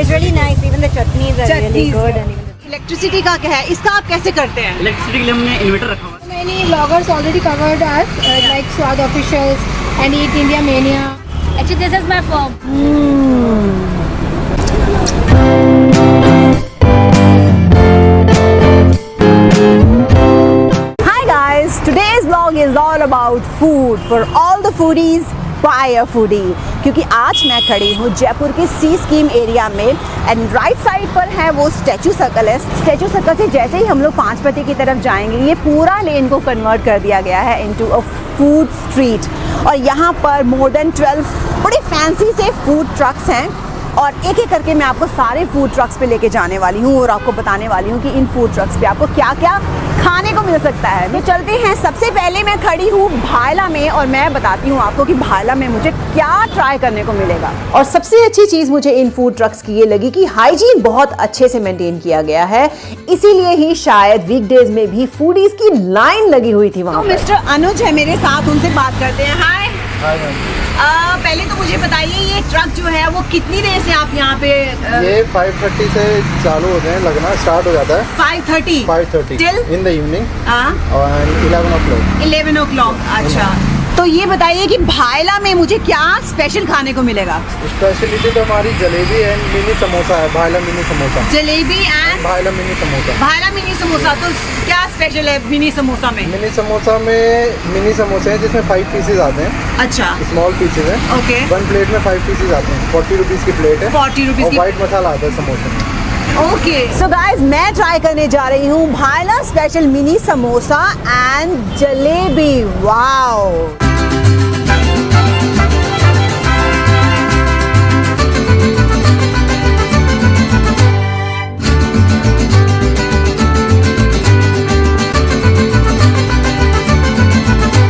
Is really nice even the chutneys are really good electricity का क्या है? इसका आप कैसे करते हैं? इलेक्ट्रिसिटी के लिए हमने इन्वर्टर रखा हुआ है। Many bloggers already covered us like Swaad officials and eat India mania actually this is my form Today's vlog is all about food. For all the foodies buy foodie. क्योंकि आज मैं खड़ी हूँ जयपुर के सी स्कीम एरिया में and right side पर है वो स्टैचू सर्कल है। स्टैचू सर्कल से जैसे ही हम लोग पाँचपति की तरफ़ जाएँगे, ये पूरा लेन को कन्वर्ट कर दिया गया है इनटू अ फ़ूड स्ट्रीट और यहाँ पर मोर देन 12 बड़े फैंसी से फ़ूड ट्रक्स हैं और एक एक करके मैं आपको सारे फ़ूड ट्रक्स पे लेके जाने वाली हूँ और आपको बताने वाली हूँ कि इन फ़ूड ट्रक्स पे आपको क्या क्या खाने को मिल सकता है। तो चलते हैं। सबसे पहले मैं खड़ी हूँ भायला में और मैं बताती हूँ आपको कि भायला में मुझे क्या ट्राई करने को मिलेगा। और सबसे अच्छी चीज़ मुझे इन फ़ूड ट्रक्स की ये लगी कि हाइजीन बहुत अच्छे से मेंटेन किया गया है। इसीलिए ही शायद वीकडेज में भी फूडीज की लाइन लगी हुई थी वहाँ तो मिस्टर अनुज है मेरे साथ उनसे बात करते हैं। हाय आ, पहले तो मुझे बताइए ये ट्रक जो है वो कितनी देर से आप यहाँ पे आ... ये 5:30 से चालू होते हैं लगना स्टार्ट हो जाता है। Five thirty 5:30 thirty in the evening eleven 11 o'clock eleven o'clock अच्छा। तो ये बताइए कि भायला में मुझे क्या स्पेशल खाने को मिलेगा? स्पेशलिटी तो हमारी जलेबी एंड मिनी समोसा है Bhaila mini samosa. Jalebi and Bhaila mini samosa. Bhaila mini samosa तो क्या स्पेशल है मिनी समोसा में? मिनी समोसा में मिनी समोसे हैं जिसमें फाइव पीसेज आते हैं। अच्छा। स्मॉल पीसेज हैं। ओके वन प्लेट में फाइव पीसेज आते हैं। फोर्टी रुपीज़ की प्लेट है। 40 रुपीस और की वाइट मसाला आता है समोसे में। ओके सो गाइस मैं ट्राई करने जा रही हूँ Bhaila special mini samosa and jalebi. Wow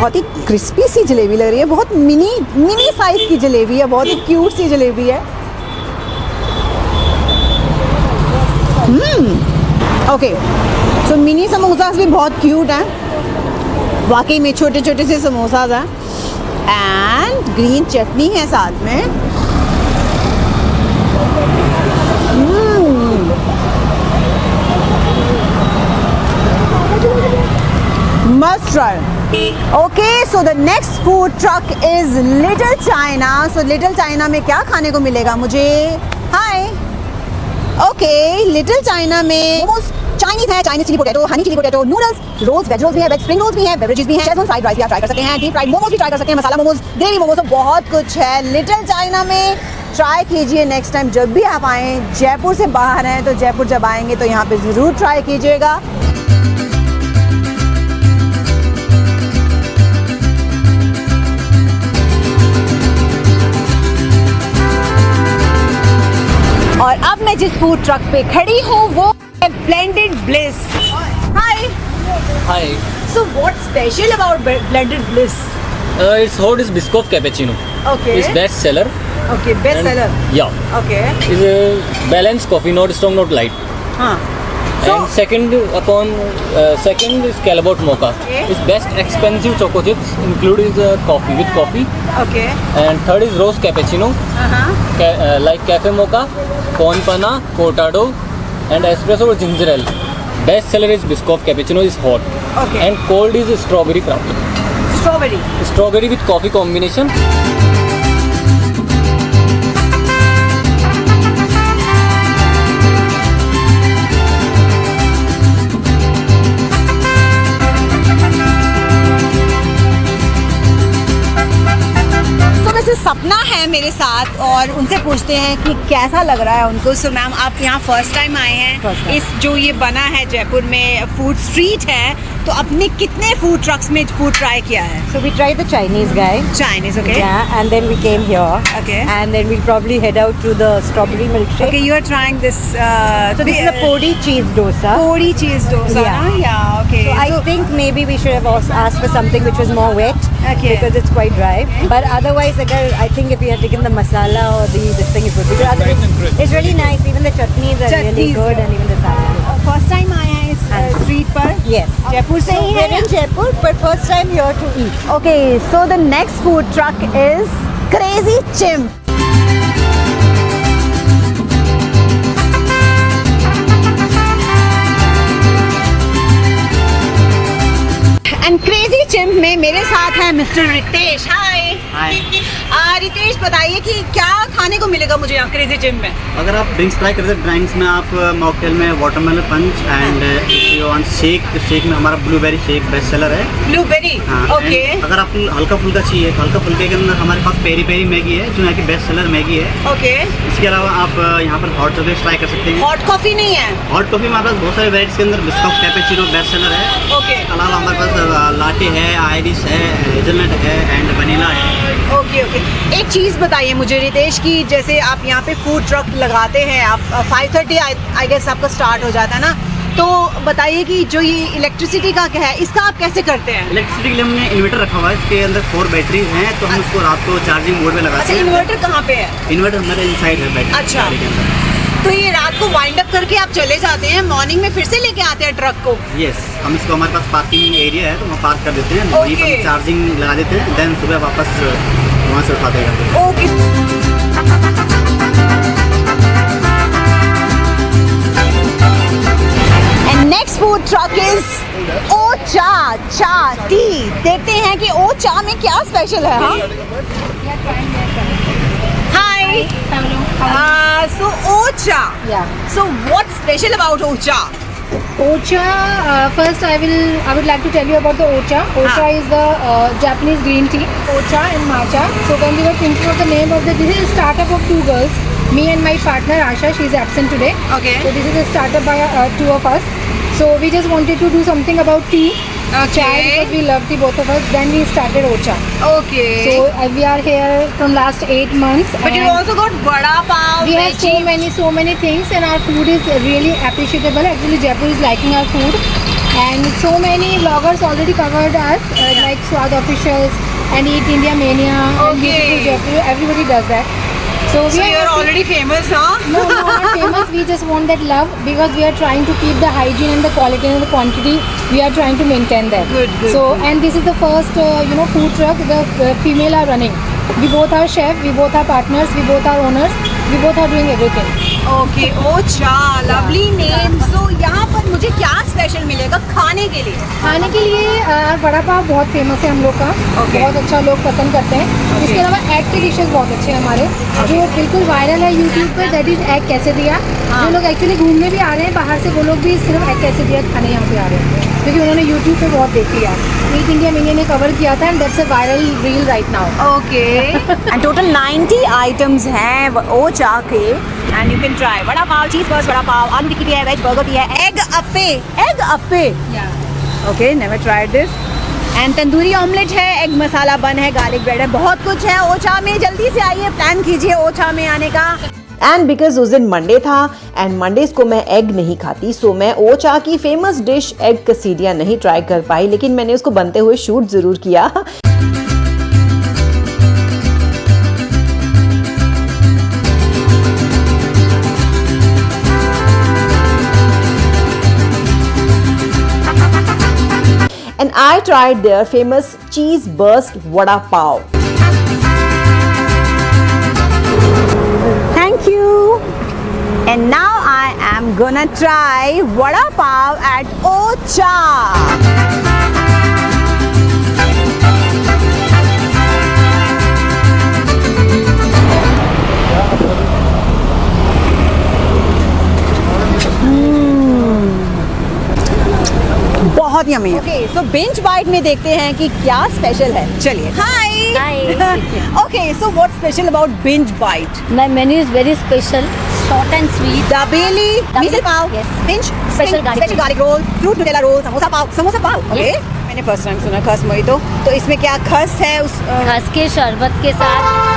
बहुत ही क्रिस्पी सी जलेबी लग रही है, बहुत मिनी मिनी साइज़ की जलेबी है, बहुत ही क्यूट सी जलेबी है। ओके सो मिनी समोसास भी बहुत क्यूट हैं। वाकई में छोटे छोटे से समोसाज हैं। एंड ग्रीन चटनी है साथ में। Okay so the next food truck is Little China so Little China में क्या खाने को मिलेगा मुझे? हाय ओके लिटिल चाइना में मोस्ट चाइनीज़ है Chinese chilli potato honey chilli potato noodles रोज वेज रोल्स भी है वेज स्प्रिंग रोल्स भी है बेवरेजेस भी है शेजवान फ्राइड राइस भी आप ट्राई कर सकते हैं डीप फ्राइड मोमोज भी ट्राई कर सकते हैं मसाला मोमोज ग्रेवी मोमोज बहुत कुछ है। लिटिल चाइना में ट्राई कीजिए नेक्स्ट टाइम जब भी आप आएँ, जयपुर से बाहर हैं तो जयपुर जब आएँगे तो यहाँ पे ज़रूर ट्राई कीजिएगा। और अब मैं जिस फ़ूड ट्रक पे खड़ी हूँ, वो A blended bliss. Hi. Hi. So what's special about blended bliss? Uh, it's hot is biscoff cappuccino. Okay. It's best seller. Okay, best and seller. Yeah. Okay. It's a balanced coffee, not strong, not light. Huh. So and second upon uh, second is Calabot Mocha. Okay. It's best expensive choco chips, including uh, coffee with coffee. Okay. And third is rose cappuccino. Uh-huh. Ca uh, like cafe mocha, con Pana, cortado, and espresso with ginger ale. Best seller is Biscoff cappuccino is hot. Okay. And cold is strawberry frappe. Strawberry. Strawberry with coffee combination. है मेरे साथ और उनसे पूछते हैं कि कैसा लग रहा है उनको। सो मैम आप यहाँ फ़र्स्ट टाइम आए हैं। इस जो ये बना है जयपुर में फ़ूड स्ट्रीट है तो अपने कितने फूड ट्रक्स में फूड ट्राई किया है So we tried the Chinese guy. Chinese okay Yeah, and then we came here. Okay. And then we'll probably head out to the strawberry milkshake. Okay, you are trying this. Uh, So this is a podi cheese dosa. Podi cheese dosa. Yeah. na? Yeah. Okay. So I think maybe we should have also asked for something which was more wet Okay. because it's quite dry. But otherwise, agar, I think if we had taken the masala or the this thing, it would be good. Otherwise, it's really nice. Even the chutneys are really Chutneys, good, yeah. and even the salad. First time आए street पर yes Jaipur से ही है in Jaipur but first time here to eat okay so the next food truck is crazy chimp and Crazy Chimp में मेरे साथ है mister Ritesh hi hi Ritesh बताइए कि क्या खाने को मिलेगा मुझे यहाँ क्रेजी चिम्प में? अगर आप ड्रिंक्स ट्राई करते हैं ड्रिंक्स में आप मॉकटेल में watermelon punch and shake shake में हमारा ब्लूबेरी शेक बेस्ट सेलर है। ब्लूबेरी हाँ ओके अगर आपको हल्का फुल्का चाहिए तो हल्का फुल्के के अंदर हमारे पास पेरी पेरी मैगी है जो यहाँ की बेस्ट सेलर मैगी है। ओके इसके अलावा आप यहाँ पर हॉट चॉकलेट ट्राई कर सकते हैं। हॉट कॉफ़ी नहीं है? हॉट कॉफ़ी हमारे पास बहुत सारे वेराइटीज के अंदर बिस्कॉफ कैपेचिनो बेस्ट सेलर है। ओके अलावा हमारे पास लाटे है आयरिश है हेजलनट है एंड वनीला है। ओके ओके एक चीज़ बताइए मुझे रितेश की जैसे आप यहाँ पे फ़ूड ट्रक लगाते हैं आप फाइव थर्टी आई गेस आपका स्टार्ट हो जाता है ना? तो बताइए कि जो ये इलेक्ट्रिसिटी का क्या है इसका आप कैसे करते हैं? इलेक्ट्रिसिटी के लिए हमने इन्वर्टर रखा हुआ है इसके अंदर फोर बैटरीज हैं तो हम उसको रात को चार्जिंग मोड में लगाते अच्छा हैं। इन्वर्टर कहाँ पे है? इन्वर्टर हमारे इनसाइड है बैटरी अच्छा। तो ये रात को वाइंड अप करके आप चले जाते हैं मॉर्निंग में फिर से लेके आते हैं ट्रक को? यस yes, हम इसको हमारे पास पार्किंग एरिया है तो वहाँ पार्क कर देते हैं वहीं Okay. पर चार्जिंग लगा देते हैं देन सुबह वापस वहाँ से उठाते हैं okay. Next food truck is Ocha cha tea देखते हैं कि ओ चा में क्या स्पेशल है हाँ? Hi so Ocha so what special about Ocha Ocha, uh, first I will I would like to tell you about the Ocha. Ocha Ah. is the uh, Japanese green tea. Ocha and matcha. So when we were thinking of the name of the this is a startup of two girls. Me and my partner Asha, she is absent today. Okay. So this is a startup by uh, two of us. So we just wanted to do something about tea okay. chai because we love the both of us. Then we started Ocha. Okay. So uh, we are here from last eight months. But you also got vada pav. We have so many, so many things, and our food is really appreciable. Actually, Jaipur is liking our food, and so many vloggers already covered us, uh, yeah. like Swad officials and Eat India Mania okay. and Jaipur. Everybody does that. So, we so are you're already famous, huh? no, not famous. We just want that love because we are trying to keep the hygiene and the quality and the quantity. We are trying to maintain that. Good, good. So, good. and this is the first, uh, you know, food truck the uh, female are running. We both are chef, we both are partners, we both are owners, we both are doing everything. Okay, oh, Ocha, lovely name. So, yeah. मुझे क्या special मिलेगा खाने के लिए? खाने के लिए वड़ा पाव बहुत फ़ेमस है हम लोग का। Okay. बहुत अच्छा लोग पसंद करते हैं। Okay. इसके अलावा एग के डिशेस बहुत अच्छे हैं हमारे। okay. जो बिल्कुल वायरल है यूट्यूब पे दैट इज़ एग कैसे दिया? हाँ। जो लोग एक्चुअली घूमने भी आ रहे हैं बाहर से वो लोग भी सिर्फ़ एग कैसे दिया खाने यहाँ पे आ रहे हैं। क्योंकि उन्होंने यूट्यूब पे बहुत देख लिया ईट इंडिया मीडिया ने कवर किया था and that's a viral reel right now okay and total 90 items हैं वो- ओचा के and you can try vada pav cheese burst vada pav aloo tikki भी है वेज बर्गर भी है egg appe egg appe okay never tried this and tandoori omelette है egg masala bun है garlic bread है बहुत कुछ है ओचा में जल्दी से आइए प्लान कीजिए ओचा में आने का एंड बिकॉज़ उस दिन मंडे था एंड मंडेज को मैं एग नहीं खाती सो मैं ओचा की फ़ेमस डिश एग कसीडिया नहीं ट्राई कर पाई लेकिन मैंने उसको बनते हुए शूट ज़रूर किया I tried their famous cheese burst vada pav. Thank you. And now I am gonna try vada pav at Ocha. बहुत yummy okay so bench bite में देखते हैं कि क्या स्पेशल है। चलिए। Hi okay so what special about bench bite My menu is very special, short and sweet. Dabeli misal pav Yes. Pinch Special garlic. Special garlic roll fruit Nutella roll samosa pav samosa pav okay मैंने first time सुना khus mojito तो। इसमें क्या खस है उस खस के शरबत के साथ।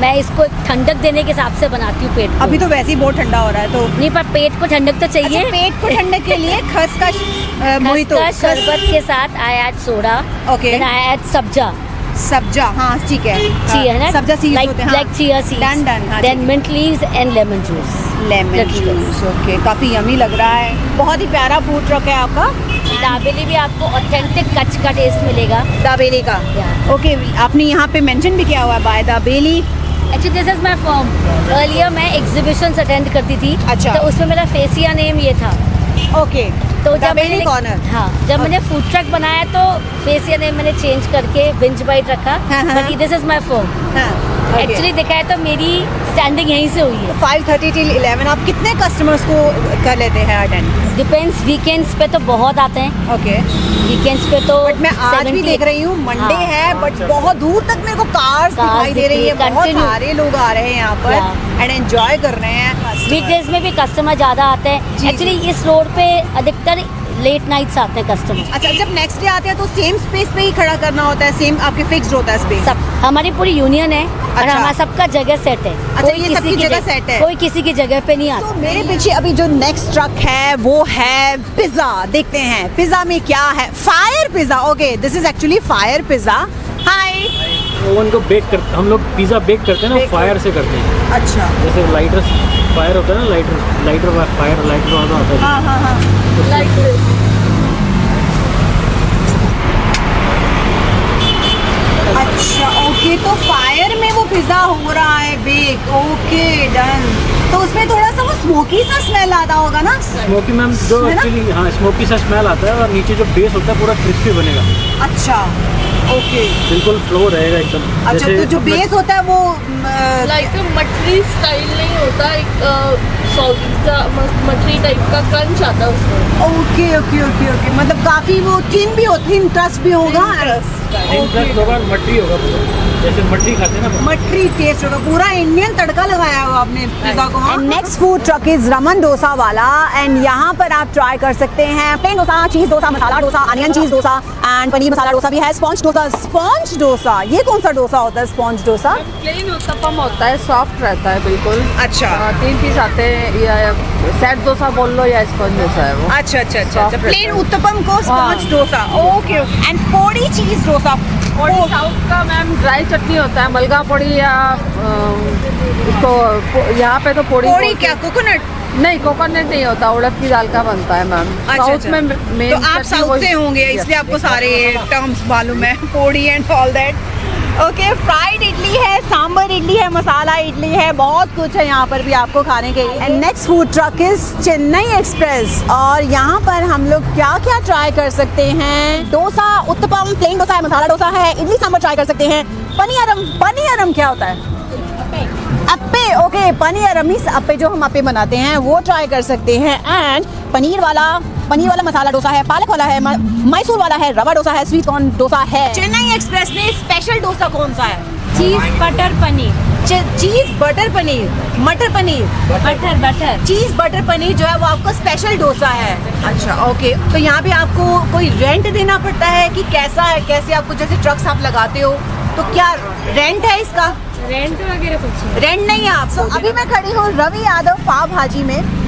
मैं इसको ठंडक देने के हिसाब से बनाती हूँ पेट को। अभी तो वैसे ही बहुत ठंडा हो रहा है तो नहीं पर पेट को ठंडक तो चाहिए। अच्छा, पेट को ठंडक के लिए खस का खस मोहितो। शरबत के साथ I add soda okay I add sabja. Sabja हाँ ठीक है। ठीक है ना? सब्जा सीड्स होते हैं like chia seeds done done हाँ then mint leaves and lemon juice lemon juice okay काफ़ी यमी लग रहा है। बहुत ही प्यारा फ़ूड ट्रक है आपका। दाबेली भी आपको ऑथेंटिक कच्छ का टेस्ट मिलेगा। दाबेली का. ओके आपने यहाँ पे मेंशन भी किया हुआ है by dabeli. Actually this is my form earlier मैं एग्जीबिशंस अटेंड करती थी। अच्छा। तो उसमें मेरा फेसिया नेम ये था। ओके तो जब मैंने corner. हाँ जब okay. मैंने फ़ूड ट्रक बनाया तो फेसिया नेम मैंने चेंज करके बिंज बाइट रखा। This is my firm actually देखा है तो मेरी स्टैंडिंग यहीं से हुई है। फाइव थर्टी टिल इलेवन आप कितने कस्टमर्स को कर लेते हैं अटेंड डिपेंड्स वीकेंड्स पे तो बहुत आते हैं। ओके वीकेंड्स पे तो बट मैं आज भी देख रही हूँ मंडे हाँ, है बट बहुत दूर तक मेरे को कार्स दिखाई दे रही है बहुत सारे लोग आ रहे हैं यहाँ पर एंड एंजॉय कर रहे हैं। वीकडेज में भी कस्टमर ज़्यादा आते हैं। एक्चुअली इस रोड पे अधिकतर लेट नाइट्स आते हैं कस्टमर अच्छा जब नेक्स्ट डे आते हैं तो सेम स्पेस पे ही खड़ा करना होता है सेम आपके फिक्स्ड होता है स्पेस सब हमारी पूरी यूनियन है अच्छा। और। हमारा सबका जगह सेट है। अच्छा, ये सबकी की जगह सेट है। कोई किसी की जगह पे नहीं तो आता मेरे पीछे अभी जो नेक्स्ट ट्रक है वो है पिज्जा देखते हैं पिज्जा में क्या है? Fire pizza okay this is actually fire pizza hi oven को बेक कर हम लोग पिज़्ज़ा बेक करते हैं ना फायर से करते हैं। अच्छा। जैसे लाइटर फायर होता है ना लाइटर लाइटर फायर लाइटर वाला होता है। हाँ हाँ हाँ। अच्छा ओके तो फायर में वो पिज्जा हो रहा है बेक ओके डन तो उसमें थोड़ा सा वो स्मोकी सा स्मेल आता होगा ना? स्मोकी मैम जो एक्चुअली हाँ स्मोकी सा स्मेल आता है और नीचे जो बेस होता है पूरा क्रिस्पी बनेगा। अच्छा. ओके बिल्कुल फ्लो रहेगा एकदम। अच्छा तो जो बेस होता है वो लाइक मटरी स्टाइल नहीं होता एक सॉगी का मटरी टाइप का क्रंच आता है उसमें। ओके ओके ओके ओके मतलब काफ़ी वो थिन भी हो थिन ट्रस्ट भी होगा। होगा मटरी होगा पूरा। जैसे मटरी खाते हैं ना मटरी टेस्ट होगा पूरा इंडियन तड़का लगाया हुआ आपने पिज्जा को and next food truck is Raman dosa वाला एंड यहाँ पर आप ट्राई कर सकते हैं plain dosa cheese dosa masala dosa onion cheese dosa and paneer masala dosa भी है। स्पॉन्ज डोसा स्पॉन्ज डोसा ये कौन सा डोसा होता है स्पॉन्ज डोसा प्लेन उत्तपम होता है सॉफ्ट रहता है बिल्कुल। अच्छा। अ, तीन पीस आते हैं या सेट डोसा बोल लो या स्पॉन्ज डोसा है वो। अच्छा अच्छा अच्छा प्लेन रहता उत्तपम को स्पॉन्ज हाँ। Dosa okay and podi cheese dosa podi south का मैम ड्राई चटनी होता है मलगा पौड़ी या तो यहाँ पे तो पौड़ी पोड़ी क्या कोकोनट नहीं कोकोनट नहीं होता उड़द की दाल का बनता है मैम अच्छा साउथ अच्छा। में मेन तो आप साउथ से होंगे इसलिए आपको सारे टर्म्स मालूम है podi and all that okay fried idli है सांबर इडली है मसाला इडली है बहुत कुछ है यहाँ पर भी आपको खाने के लिए। And next food truck is Chennai express और यहाँ पर हम लोग क्या क्या ट्राई कर सकते हैं? डोसा उत्तपम प्लेन डोसा है मसाला डोसा है इडली सांबर ट्राई कर सकते हैं। पनीरम पनीरम क्या होता है? अप्पे। ओके पनीर अमीस अप्पे जो हम अप्पे बनाते हैं वो ट्राई कर सकते हैं। एंड पनीर वाला पनीर वाला मसाला डोसा है पालक वाला है मैसूर वाला है रवा डोसा है स्वीट कॉर्न डोसा है। चेन्नई एक्सप्रेस में स्पेशल डोसा कौन सा है? Cheese butter paneer. Cheese butter paneer मटर paneer. Butter butter. Cheese butter paneer जो है वो आपका स्पेशल डोसा है। अच्छा ओके तो यहाँ पे आपको कोई रेंट देना पड़ता है कि कैसा है कैसे आपको जैसे ट्रक्स आप लगाते हो तो क्या रेंट है इसका? रेंट वगैरह कुछ रेंट नहीं है आप so, अभी मैं खड़ी हूँ रवि यादव पाव भाजी में।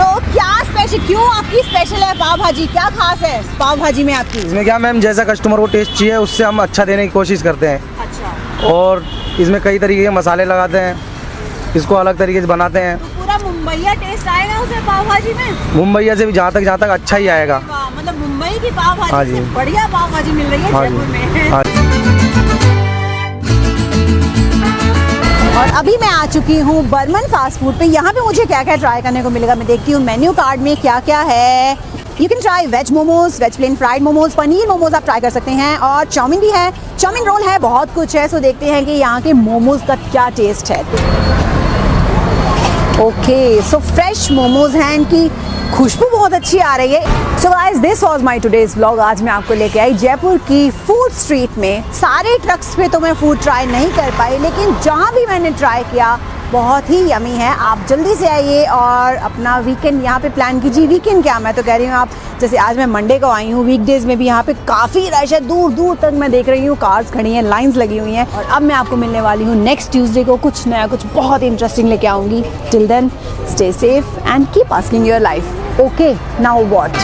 सो क्या स्पेशल क्यों आपकी स्पेशल है पाव भाजी क्या खास है पाव भाजी में आपकी? इसमें क्या मैम जैसा कस्टमर को टेस्ट चाहिए उससे हम अच्छा देने की कोशिश करते हैं। अच्छा। और इसमें कई तरीके के मसाले लगाते हैं। इसको अलग तरीके से बनाते हैं। तो पूरा मुंबईया टेस्ट आएगा उसे पाव भाजी में? मुंबईया से भी जहाँ तक जहाँ तक अच्छा ही आएगा। मतलब मुंबई की पाव हाँ भाजी जी। बढ़िया पाव भाजी मिल रही है हाँ जी। हाँ और अभी मैं आ चुकी हूँ बर्मन फास्ट फ़ूड पे। यहाँ पे मुझे क्या क्या ट्राई करने को मिलेगा मैं देखती हूँ मेन्यू कार्ड में क्या क्या है। You can try veg momos veg plain fried momos paneer momos आप ट्राई कर सकते हैं और चाउमीन भी है। चाउमिन रोल है, बहुत कुछ है सो देखते हैं कि यहाँ के मोमोज का क्या टेस्ट है। ओके सो फ्रेश मोमोज हैं, इनकी खुशबू बहुत अच्छी आ रही है। So guys this was my today's vlog आज मैं आपको लेके आई जयपुर की फ़ूड स्ट्रीट में। सारे ट्रक्स पे तो मैं फ़ूड ट्राई नहीं कर पाई, लेकिन जहाँ भी मैंने ट्राई किया, बहुत ही यमी है। आप जल्दी से आइए और अपना वीकेंड यहाँ पे प्लान कीजिए। वीकेंड क्या मैं तो कह रही हूँ आप, जैसे आज मैं मंडे को आई हूँ वीकडेज में भी यहाँ पे काफ़ी रश है। दूर दूर तक मैं देख रही हूँ कार्स खड़ी हैं लाइंस लगी हुई हैं। और अब मैं आपको मिलने वाली हूँ नेक्स्ट ट्यूसडे को। कुछ नया, कुछ बहुत इंटरेस्टिंग लेके आऊँगी। Till then stay safe and keep asking your life okay now what